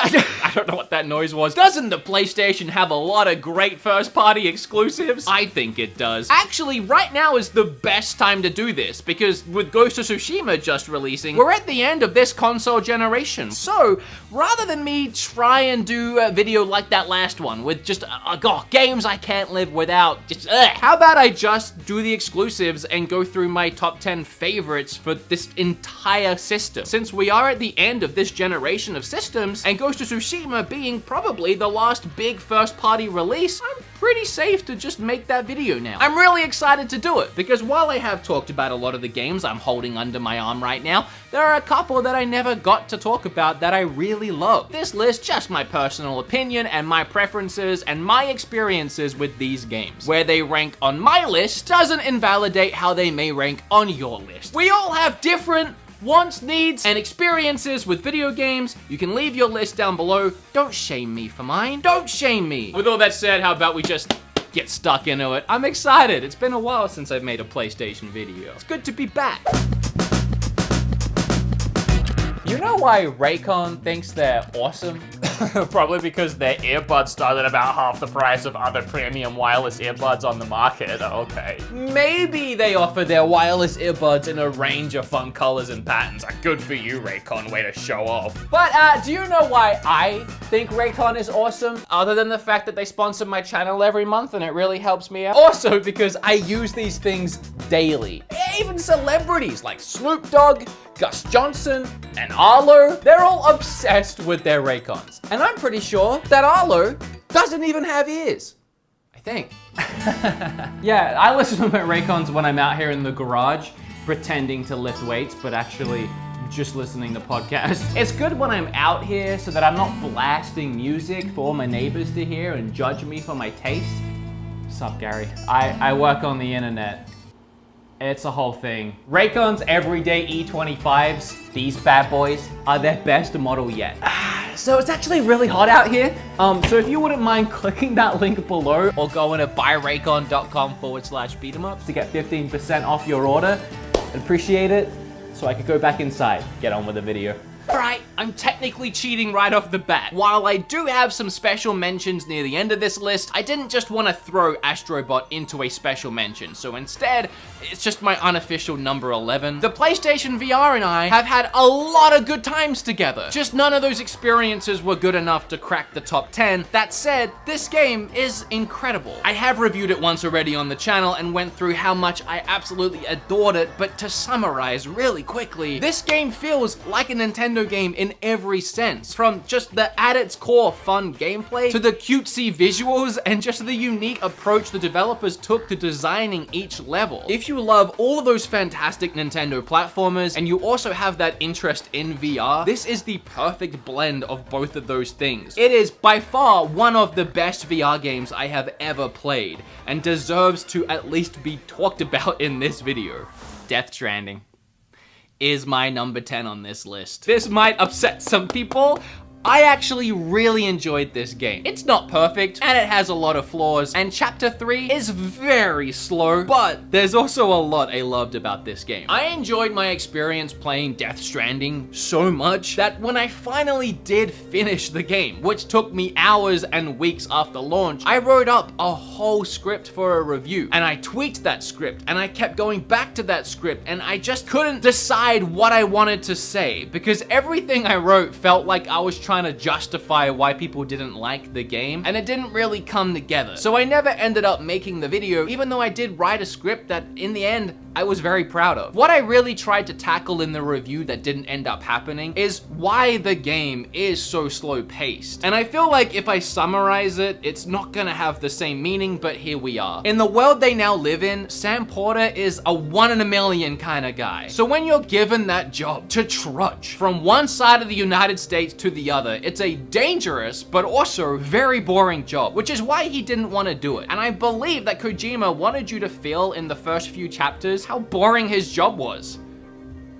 I don't know what that noise was. Doesn't the PlayStation have a lot of great first-party exclusives? I think it does. Actually, right now is the best time to do this, because with Ghost of Tsushima just releasing, we're at the end of this console generation. So, rather than me try and do a video like that last one, with just, uh, oh, games I can't live without, just, ugh, how about I just do the exclusives and go through my top 10 favorites for this entire system? Since we are at the end of this generation of systems, and Ghost of Tsushima being probably the last big first-party release, I'm pretty safe to just make that video now. I'm really excited to do it, because while I have talked about a lot of the games I'm holding under my arm right now, there are a couple that I never got to talk about that I really love. This list, just my personal opinion and my preferences and my experiences with these games. Where they rank on my list doesn't invalidate how they may rank on your list. We all have different wants, needs, and experiences with video games, you can leave your list down below. Don't shame me for mine. Don't shame me. With all that said, how about we just get stuck into it? I'm excited. It's been a while since I've made a PlayStation video. It's good to be back. You know why Raycon thinks they're awesome? Probably because their earbuds start at about half the price of other premium wireless earbuds on the market. Okay. Maybe they offer their wireless earbuds in a range of fun colors and patterns. Good for you, Raycon. Way to show off. But uh, do you know why I think Raycon is awesome? Other than the fact that they sponsor my channel every month and it really helps me out. Also because I use these things daily. Even celebrities like Snoop Dogg, Gus Johnson, and Arlo, they're all obsessed with their Raycons. And I'm pretty sure that Arlo doesn't even have ears. I think. yeah, I listen to my Raycons when I'm out here in the garage, pretending to lift weights, but actually just listening to podcasts. It's good when I'm out here so that I'm not blasting music for all my neighbors to hear and judge me for my taste. Sup, Gary? I, I work on the internet. It's a whole thing. Raycon's everyday E25s, these bad boys, are their best model yet. so it's actually really hot out here. Um, so if you wouldn't mind clicking that link below or going to buyraycon.com forward slash beat 'em up to get 15% off your order, I'd appreciate it so I could go back inside, get on with the video. Alright, I'm technically cheating right off the bat. While I do have some special mentions near the end of this list, I didn't just want to throw Astrobot into a special mention, so instead, it's just my unofficial number 11. The PlayStation VR and I have had a lot of good times together. Just none of those experiences were good enough to crack the top 10. That said, this game is incredible. I have reviewed it once already on the channel and went through how much I absolutely adored it, but to summarize really quickly, this game feels like a Nintendo game in every sense. From just the at its core fun gameplay, to the cutesy visuals, and just the unique approach the developers took to designing each level. If you love all of those fantastic Nintendo platformers, and you also have that interest in VR, this is the perfect blend of both of those things. It is by far one of the best VR games I have ever played, and deserves to at least be talked about in this video. Death Stranding is my number 10 on this list. This might upset some people, I actually really enjoyed this game. It's not perfect, and it has a lot of flaws, and Chapter 3 is very slow, but there's also a lot I loved about this game. I enjoyed my experience playing Death Stranding so much that when I finally did finish the game, which took me hours and weeks after launch, I wrote up a whole script for a review, and I tweaked that script, and I kept going back to that script, and I just couldn't decide what I wanted to say, because everything I wrote felt like I was trying to justify why people didn't like the game, and it didn't really come together. So I never ended up making the video, even though I did write a script that, in the end, I was very proud of. What I really tried to tackle in the review that didn't end up happening is why the game is so slow paced. And I feel like if I summarize it, it's not gonna have the same meaning, but here we are. In the world they now live in, Sam Porter is a one in a million kind of guy. So when you're given that job to trudge from one side of the United States to the other, it's a dangerous, but also very boring job, which is why he didn't want to do it. And I believe that Kojima wanted you to feel in the first few chapters how boring his job was.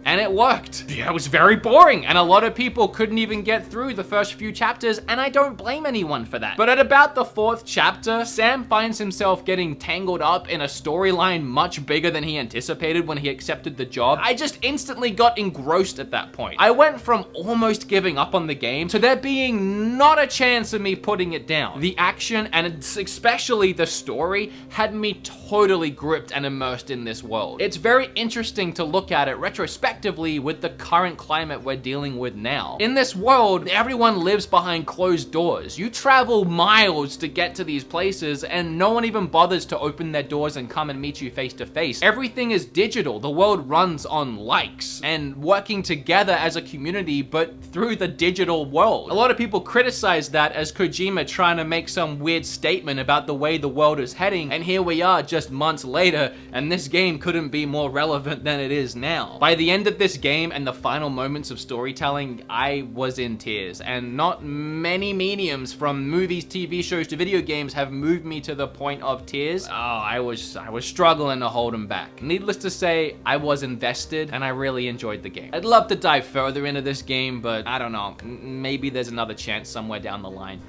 And it worked. Yeah, it was very boring, and a lot of people couldn't even get through the first few chapters, and I don't blame anyone for that. But at about the fourth chapter, Sam finds himself getting tangled up in a storyline much bigger than he anticipated when he accepted the job. I just instantly got engrossed at that point. I went from almost giving up on the game to there being not a chance of me putting it down. The action and especially the story had me totally gripped and immersed in this world. It's very interesting to look at it retrospectively with the current climate we're dealing with now. In this world, everyone lives behind closed doors. You travel miles to get to these places and no one even bothers to open their doors and come and meet you face to face. Everything is digital. The world runs on likes and working together as a community, but through the digital world. A lot of people criticize that as Kojima trying to make some weird statement about the way the world is heading, and here we are just months later, and this game couldn't be more relevant than it is now. By the end of this game and the final moments of storytelling, I was in tears, and not many mediums from movies, TV shows to video games have moved me to the point of tears. Oh, I was I was struggling to hold them back. Needless to say, I was invested and I really enjoyed the game. I'd love to dive further into this game, but I don't know, maybe there's another chance somewhere down the line.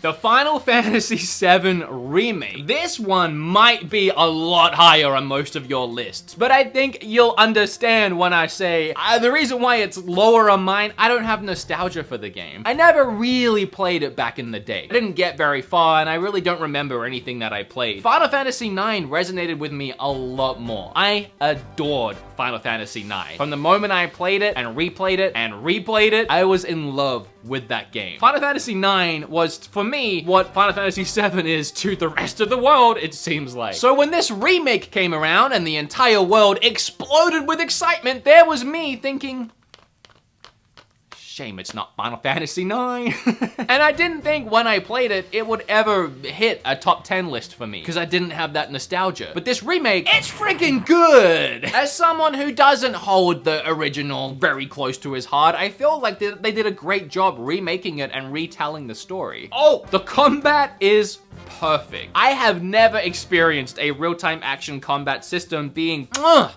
The Final Fantasy VII Remake. This one might be a lot higher on most of your lists, but I think you'll understand when I say uh, the reason why it's lower on mine, I don't have nostalgia for the game. I never really played it back in the day. I didn't get very far, and I really don't remember anything that I played. Final Fantasy IX resonated with me a lot more. I adored Final Fantasy IX. From the moment I played it and replayed it and replayed it, I was in love with that game. Final Fantasy IX was, for me, what Final Fantasy VII is to the rest of the world, it seems like. So when this remake came around and the entire world exploded with excitement, there was me thinking, Shame it's not Final Fantasy IX. and I didn't think when I played it, it would ever hit a top 10 list for me, because I didn't have that nostalgia. But this remake, it's freaking good! As someone who doesn't hold the original very close to his heart, I feel like they, they did a great job remaking it and retelling the story. Oh, the combat is perfect. I have never experienced a real-time action combat system being ugh,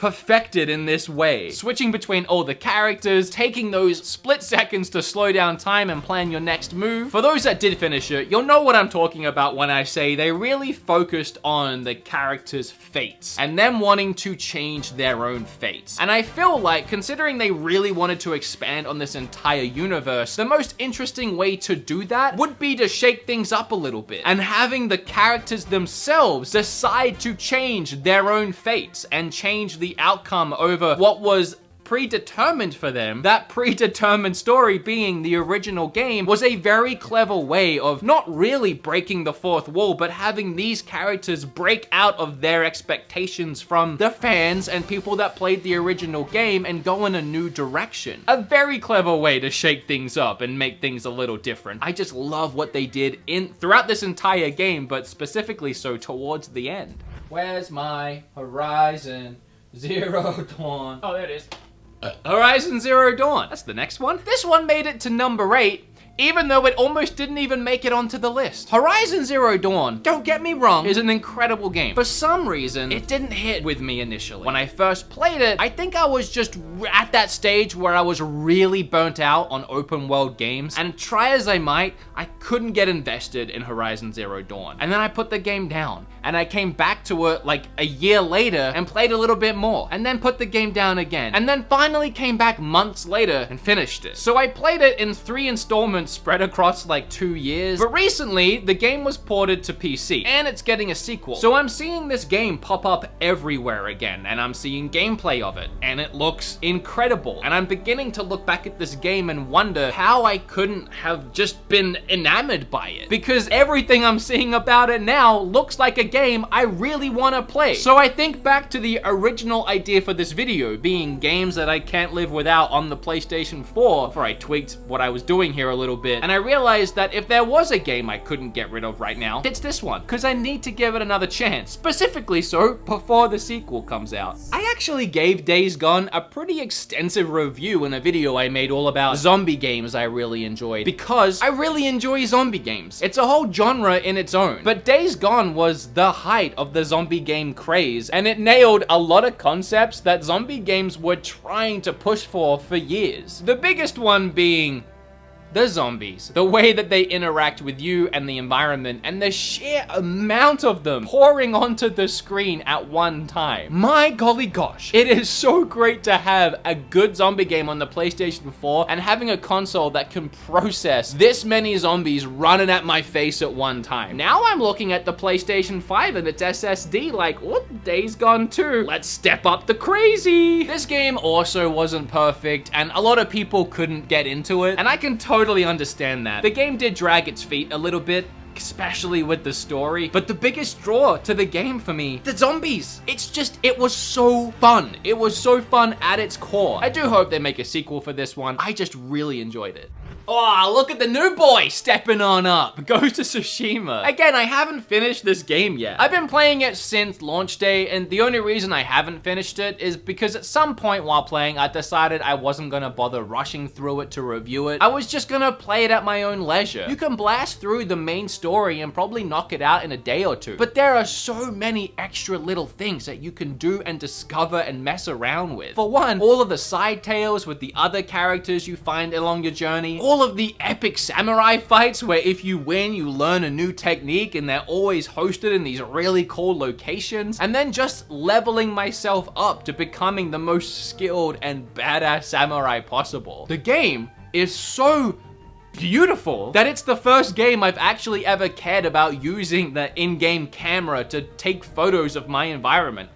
perfected in this way. Switching between all the characters, taking those split seconds to slow down time and plan your next move. For those that did finish it, you'll know what I'm talking about when I say they really focused on the characters' fates and them wanting to change their own fates. And I feel like, considering they really wanted to expand on this entire universe, the most interesting way to do that would be to shake things up a little bit and having the characters themselves decide to change their own fates and change the outcome over what was predetermined for them, that predetermined story being the original game, was a very clever way of not really breaking the fourth wall, but having these characters break out of their expectations from the fans and people that played the original game and go in a new direction. A very clever way to shake things up and make things a little different. I just love what they did in throughout this entire game, but specifically so towards the end. Where's my Horizon Zero Dawn? Oh, there it is. Uh, Horizon Zero Dawn. That's the next one. This one made it to number eight, even though it almost didn't even make it onto the list. Horizon Zero Dawn, don't get me wrong, is an incredible game. For some reason, it didn't hit with me initially. When I first played it, I think I was just at that stage where I was really burnt out on open world games, and try as I might, I couldn't get invested in Horizon Zero Dawn. And then I put the game down, and I came back to it like a year later and played a little bit more, and then put the game down again, and then finally came back months later and finished it. So I played it in three installments spread across like two years, but recently the game was ported to PC, and it's getting a sequel. So I'm seeing this game pop up everywhere again, and I'm seeing gameplay of it, and it looks incredible. And I'm beginning to look back at this game and wonder how I couldn't have just been enamored by it. Because everything I'm seeing about it now looks like a game I really want to play. So I think back to the original idea for this video, being games that I can't live without on the PlayStation 4, before I tweaked what I was doing here a little bit, and I realized that if there was a game I couldn't get rid of right now, it's this one, because I need to give it another chance, specifically so before the sequel comes out. I actually gave Days Gone a pretty extensive review in a video I made all about zombie games I really enjoyed, because I really enjoy zombie games. It's a whole genre in its own, but Days Gone was the height of the zombie game craze, and it nailed a lot of concepts that zombie games were trying to push for for years. The biggest one being the zombies, the way that they interact with you and the environment, and the sheer amount of them pouring onto the screen at one time. My golly gosh, it is so great to have a good zombie game on the PlayStation 4 and having a console that can process this many zombies running at my face at one time. Now I'm looking at the PlayStation 5 and its SSD like, what? Days Gone too. Let's step up the crazy. This game also wasn't perfect, and a lot of people couldn't get into it, and I can totally totally understand that. The game did drag its feet a little bit, especially with the story. But the biggest draw to the game for me, the zombies. It's just, it was so fun. It was so fun at its core. I do hope they make a sequel for this one. I just really enjoyed it. Oh, look at the new boy stepping on up. Ghost of Tsushima. Again, I haven't finished this game yet. I've been playing it since launch day, and the only reason I haven't finished it is because at some point while playing, I decided I wasn't gonna bother rushing through it to review it. I was just gonna play it at my own leisure. You can blast through the main story and probably knock it out in a day or two, but there are so many extra little things that you can do and discover and mess around with. For one, all of the side tales with the other characters you find along your journey, all of the epic samurai fights where if you win, you learn a new technique and they're always hosted in these really cool locations. And then just leveling myself up to becoming the most skilled and badass samurai possible. The game is so beautiful that it's the first game I've actually ever cared about using the in-game camera to take photos of my environment.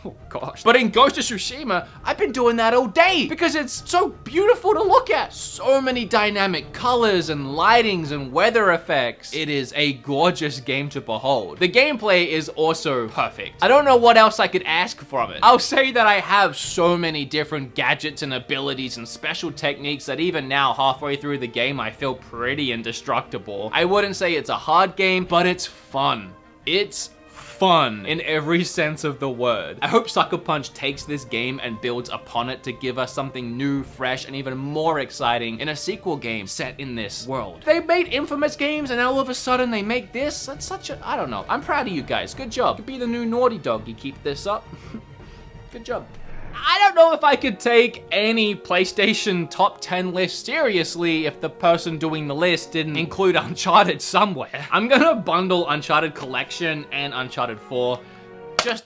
Oh gosh. But in Ghost of Tsushima, I've been doing that all day because it's so beautiful to look at. So many dynamic colors and lightings and weather effects. It is a gorgeous game to behold. The gameplay is also perfect. I don't know what else I could ask from it. I'll say that I have so many different gadgets and abilities and special techniques that even now, halfway through the game, I feel pretty indestructible. I wouldn't say it's a hard game, but it's fun. It's fun in every sense of the word. I hope Sucker Punch takes this game and builds upon it to give us something new, fresh, and even more exciting in a sequel game set in this world. They made inFAMOUS games and all of a sudden they make this? That's such a, I don't know. I'm proud of you guys. Good job. You could be the new Naughty Dog. You keep this up. Good job. I don't know if I could take any PlayStation top 10 list seriously if the person doing the list didn't include Uncharted somewhere. I'm gonna bundle Uncharted Collection and Uncharted 4 just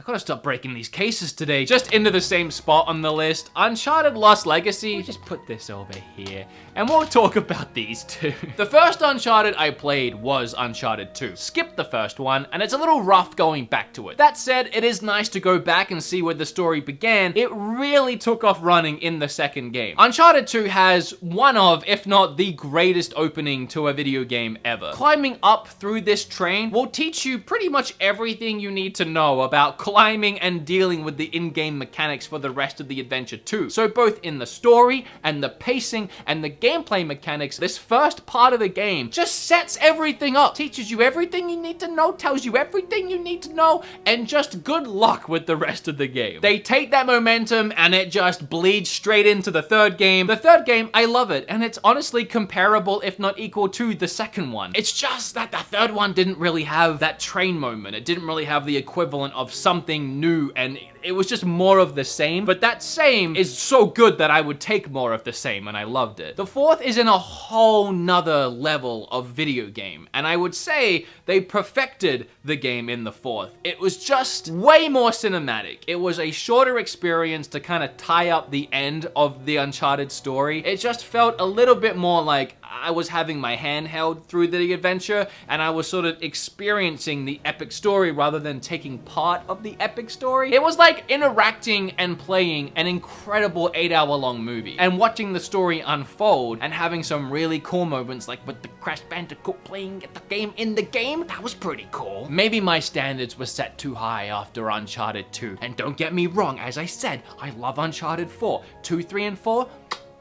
I gotta stop breaking these cases today. Just into the same spot on the list. Uncharted Lost Legacy. We'll just put this over here. And we'll talk about these two. the first Uncharted I played was Uncharted 2. Skipped the first one, and it's a little rough going back to it. That said, it is nice to go back and see where the story began. It really took off running in the second game. Uncharted 2 has one of, if not the greatest opening to a video game ever. Climbing up through this train will teach you pretty much everything you need to know about climbing and dealing with the in-game mechanics for the rest of the adventure too. So both in the story and the pacing and the gameplay mechanics, this first part of the game just sets everything up, teaches you everything you need to know, tells you everything you need to know, and just good luck with the rest of the game. They take that momentum and it just bleeds straight into the third game. The third game, I love it, and it's honestly comparable, if not equal to the second one. It's just that the third one didn't really have that train moment. It didn't really have the equivalent of some something new and it was just more of the same, but that same is so good that I would take more of the same and I loved it. The fourth is in a whole nother level of video game, and I would say they perfected the game in the fourth. It was just way more cinematic. It was a shorter experience to kind of tie up the end of the Uncharted story. It just felt a little bit more like I was having my hand held through the adventure and I was sort of experiencing the epic story rather than taking part of the epic story. It was like interacting and playing an incredible eight hour long movie and watching the story unfold and having some really cool moments like with the Crash Bandicoot playing the game in the game. That was pretty cool. Maybe my standards were set too high after Uncharted 2. And don't get me wrong, as I said, I love Uncharted 4. 2, 3, and 4,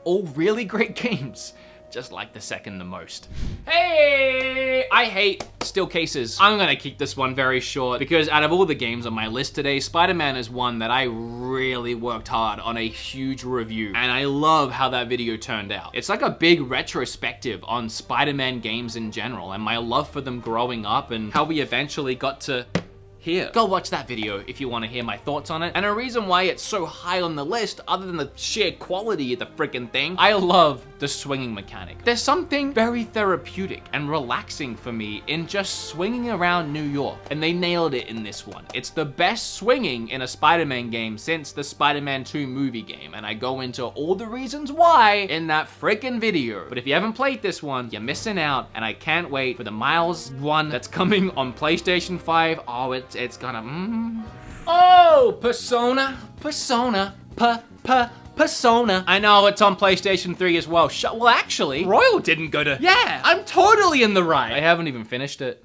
all really great games just like the second the most. Hey, I hate still cases. I'm gonna keep this one very short because out of all the games on my list today, Spider-Man is one that I really worked hard on a huge review and I love how that video turned out. It's like a big retrospective on Spider-Man games in general and my love for them growing up and how we eventually got to here. Go watch that video if you want to hear my thoughts on it. And a reason why it's so high on the list, other than the sheer quality of the freaking thing, I love the swinging mechanic. There's something very therapeutic and relaxing for me in just swinging around New York, and they nailed it in this one. It's the best swinging in a Spider-Man game since the Spider-Man 2 movie game, and I go into all the reasons why in that freaking video. But if you haven't played this one, you're missing out, and I can't wait for the Miles one that's coming on PlayStation 5. Oh, it's, it's gonna, mm. Oh, Persona, Persona, pa, pa, Persona. I know it's on PlayStation 3 as well. Sh well, actually, Royal didn't go to... Yeah, I'm totally in the right. I haven't even finished it.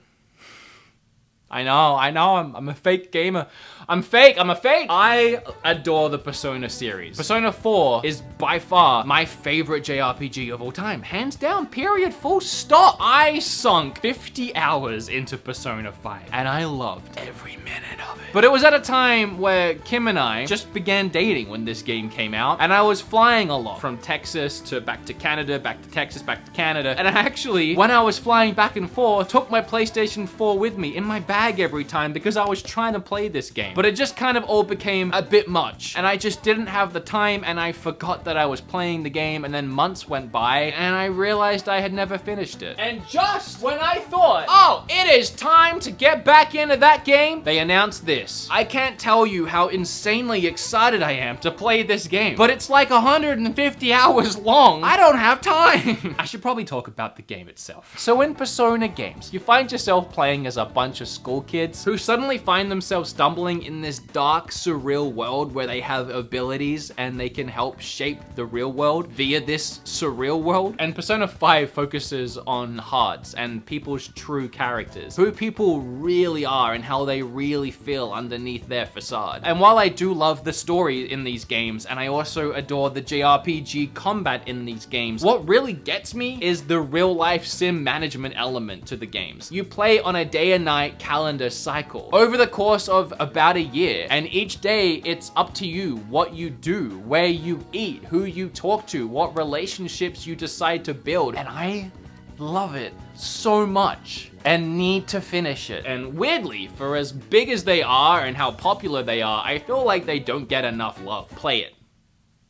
I know, I know, I'm, I'm a fake gamer. I'm fake, I'm a fake. I adore the Persona series. Persona 4 is by far my favorite JRPG of all time. Hands down, period, full stop. I sunk 50 hours into Persona 5 and I loved every minute of it. But it was at a time where Kim and I just began dating when this game came out and I was flying a lot from Texas to back to Canada, back to Texas, back to Canada. And I actually, when I was flying back and forth, took my PlayStation 4 with me in my bag every time because I was trying to play this game. But it just kind of all became a bit much. And I just didn't have the time and I forgot that I was playing the game and then months went by and I realized I had never finished it. And just when I thought, oh, it is time to get back into that game, they announced this. I can't tell you how insanely excited I am to play this game, but it's like 150 hours long. I don't have time. I should probably talk about the game itself. So in Persona games, you find yourself playing as a bunch of school kids who suddenly find themselves stumbling in this dark, surreal world where they have abilities and they can help shape the real world via this surreal world. And Persona 5 focuses on hearts and people's true characters, who people really are and how they really feel underneath their facade. And while I do love the story in these games, and I also adore the JRPG combat in these games, what really gets me is the real life sim management element to the games. You play on a day and night calendar cycle. Over the course of about a year, and each day it's up to you what you do, where you eat, who you talk to, what relationships you decide to build, and I love it so much and need to finish it. And weirdly, for as big as they are and how popular they are, I feel like they don't get enough love. Play it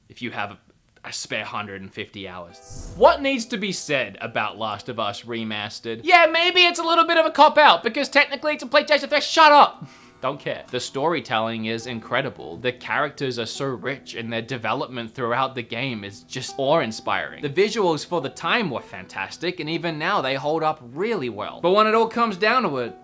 if you have a spare 150 hours. What needs to be said about Last of Us Remastered? Yeah, maybe it's a little bit of a cop-out because technically it's a PlayStation 3. Shut up! Don't care. The storytelling is incredible. The characters are so rich and their development throughout the game is just awe-inspiring. The visuals for the time were fantastic and even now they hold up really well. But when it all comes down to it,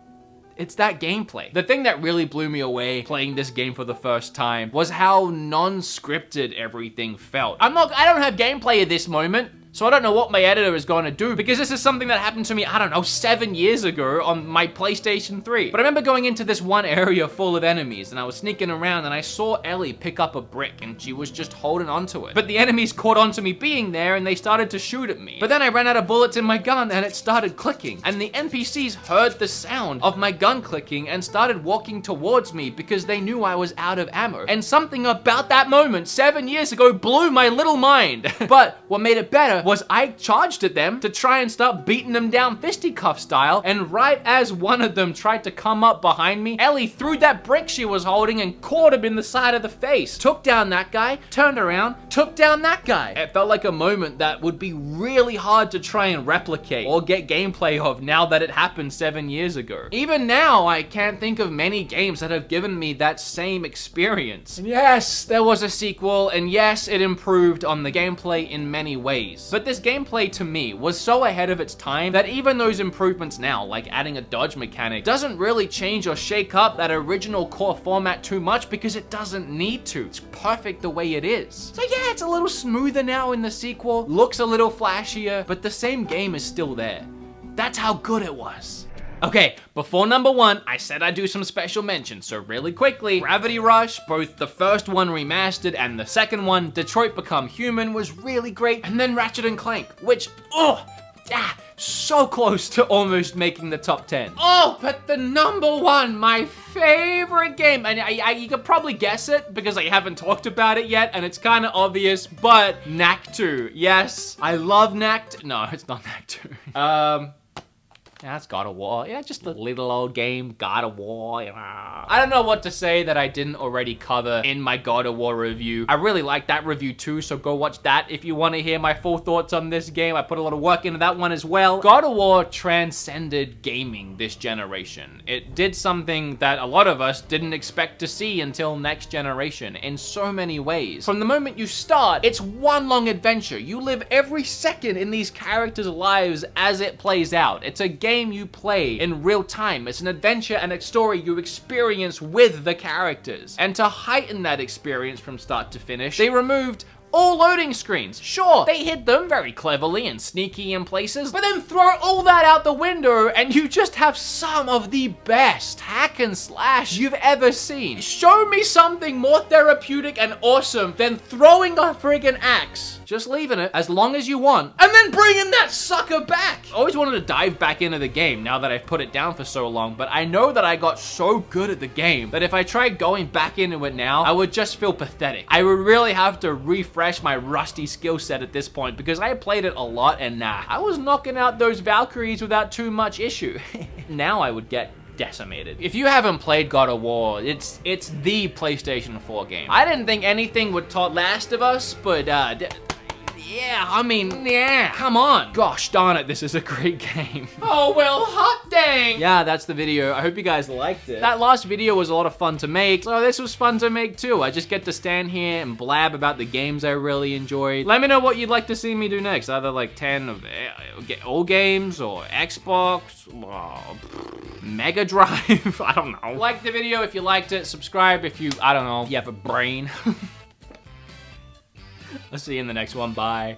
it's that gameplay. The thing that really blew me away playing this game for the first time was how non-scripted everything felt. I'm not, I don't have gameplay at this moment. So I don't know what my editor is going to do because this is something that happened to me, I don't know, seven years ago on my PlayStation 3. But I remember going into this one area full of enemies and I was sneaking around and I saw Ellie pick up a brick and she was just holding onto it. But the enemies caught onto me being there and they started to shoot at me. But then I ran out of bullets in my gun and it started clicking. And the NPCs heard the sound of my gun clicking and started walking towards me because they knew I was out of ammo. And something about that moment seven years ago blew my little mind. but what made it better was I charged at them to try and start beating them down fisticuff style, and right as one of them tried to come up behind me, Ellie threw that brick she was holding and caught him in the side of the face. Took down that guy, turned around, took down that guy. It felt like a moment that would be really hard to try and replicate or get gameplay of now that it happened seven years ago. Even now, I can't think of many games that have given me that same experience. And yes, there was a sequel, and yes, it improved on the gameplay in many ways. But this gameplay to me was so ahead of its time that even those improvements now, like adding a dodge mechanic, doesn't really change or shake up that original core format too much because it doesn't need to. It's perfect the way it is. So yeah, it's a little smoother now in the sequel, looks a little flashier, but the same game is still there. That's how good it was. Okay, before number one, I said I'd do some special mentions, so really quickly, Gravity Rush, both the first one remastered and the second one, Detroit Become Human, was really great, and then Ratchet and Clank, which, oh, ah, so close to almost making the top 10. Oh, but the number one, my favorite game, and I, I, you could probably guess it because I haven't talked about it yet, and it's kind of obvious, but Knack 2. Yes, I love Knack 2. No, it's not Knack 2. um, yeah, it's God of War. Yeah, just a little old game, God of War. I don't know what to say that I didn't already cover in my God of War review. I really like that review too, so go watch that if you want to hear my full thoughts on this game. I put a lot of work into that one as well. God of War transcended gaming this generation. It did something that a lot of us didn't expect to see until next generation in so many ways. From the moment you start, it's one long adventure. You live every second in these characters' lives as it plays out. It's a game game you play in real time. It's an adventure and a story you experience with the characters. And to heighten that experience from start to finish, they removed all loading screens. Sure, they hid them very cleverly and sneaky in places, but then throw all that out the window and you just have some of the best hack and slash you've ever seen. Show me something more therapeutic and awesome than throwing a friggin' axe just leaving it as long as you want, and then bringing that sucker back. I always wanted to dive back into the game now that I've put it down for so long, but I know that I got so good at the game that if I tried going back into it now, I would just feel pathetic. I would really have to refresh my rusty skill set at this point because I played it a lot and nah, I was knocking out those Valkyries without too much issue. now I would get decimated. If you haven't played God of War, it's it's the PlayStation 4 game. I didn't think anything would top Last of Us, but uh, yeah, I mean, yeah, come on. Gosh darn it, this is a great game. oh, well, hot dang. Yeah, that's the video. I hope you guys liked it. That last video was a lot of fun to make, so this was fun to make too. I just get to stand here and blab about the games I really enjoyed. Let me know what you'd like to see me do next. Either like 10 of eh, all games or Xbox, oh, Mega Drive, I don't know. Like the video if you liked it, subscribe if you, I don't know, you have a brain. I'll see you in the next one. Bye.